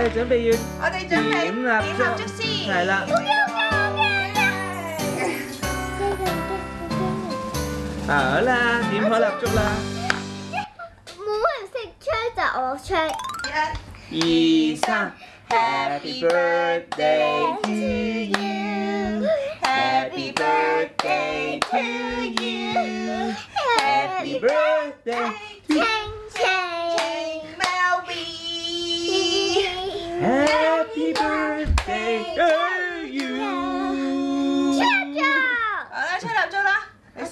đây chuẩn bị ở đây chuẩn bị điểm làm điểm làm chút xí phải là à, ở là điểm hỏi lập chút là muốn mình sẽ chơi là ở chơi 二三 dạ. Happy birthday to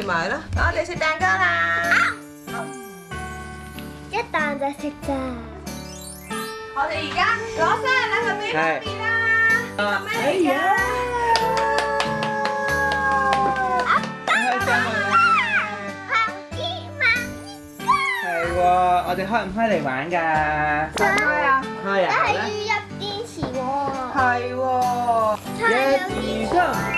食啦！我哋食蛋糕啦。一啖就食咋？我哋而家攞晒啦，佢未啦，佢嚟啦，得啦！係我哋開唔開嚟玩㗎？开啊，开啊！但係要入电池喎。係喎。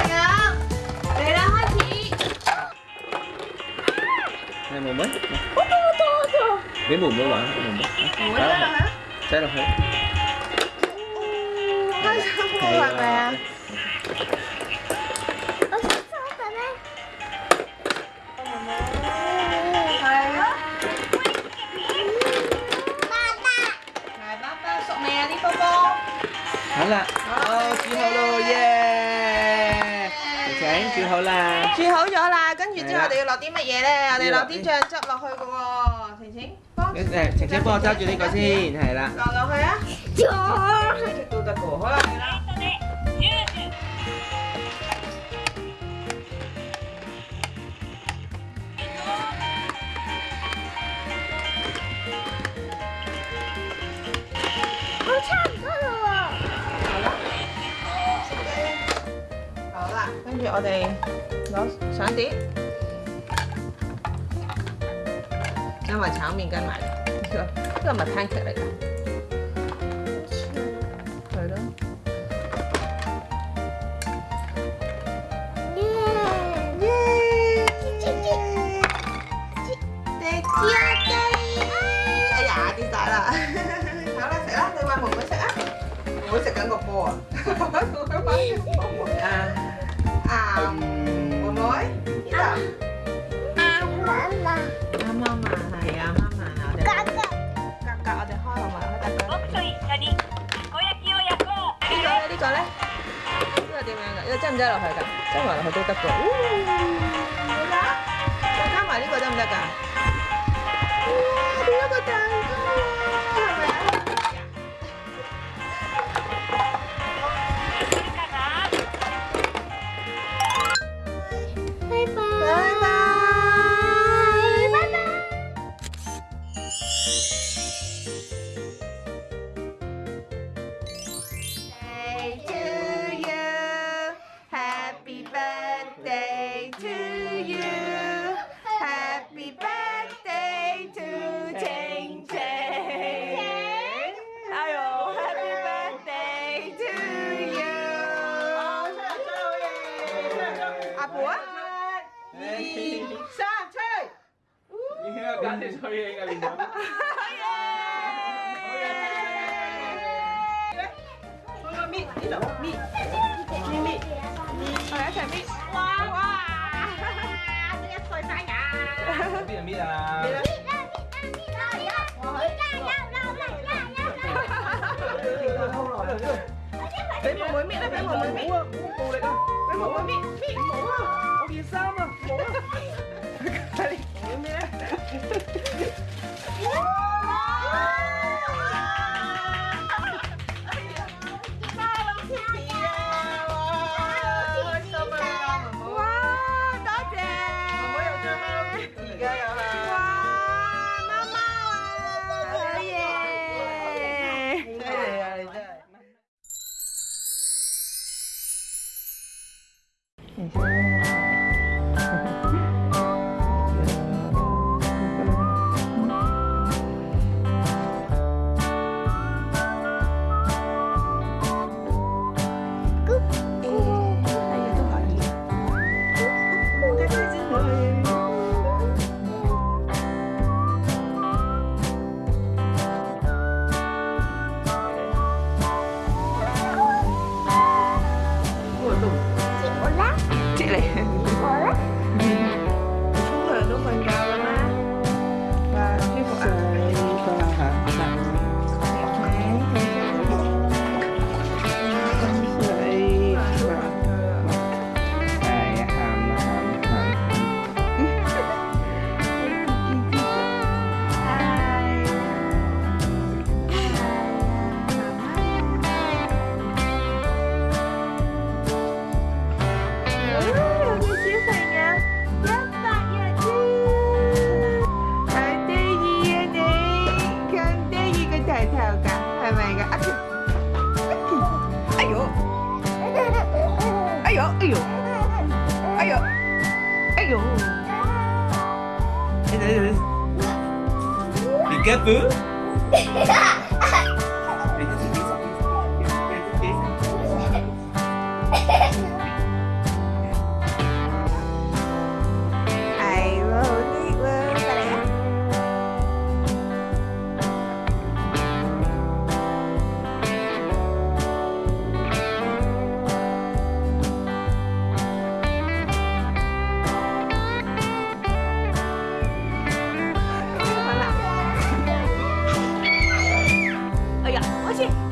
membuat Betul betul betul. Dia bumbu lah, bumbu. Bumbu Saya dah. Hai. Hai. Hala. Oh, si Holo, yeah. 煮好啦，煮好咗啦，跟住之后我哋要落啲乜嘢咧？我哋落啲酱汁落去嘅喎，晴晴，诶，晴晴帮我揸住呢个先，系啦，落落去啊。我哋攞上碟，加埋炒麵跟埋，呢個唔係太劇啦。係咯。耶耶哎呀！跌曬啦！炒啦食啦，你話妹妹食啊？唔好食緊個波啊！你擠唔擠落去㗎？擠埋落去都得㗎。再加埋呢個得唔得㗎？變咗個蛋糕啊！birthday to you. Happy birthday to Cheng Cheng. 아유, happy birthday to you. you. 아, 뭐야? 이, 삼, 철. 이거까지 저희 애가 민다. 예. 소미, 일로, 미, 미, 미. 我来拆米！哇哇！大家快抓呀！米啊米啊！米啦米啦米啦！呀！米啦呀呀呀！哈哈哈哈俾对对对，偷了！对对对！哎，我妹妹那边，我妹妹。没啊！没啊！没件衫啊！冇啊！này theo cả hai mày cả ách ấy dụ ấy dụ ấy dụ ấy dụ ấy dụ ấy dụ thì kết vướng it.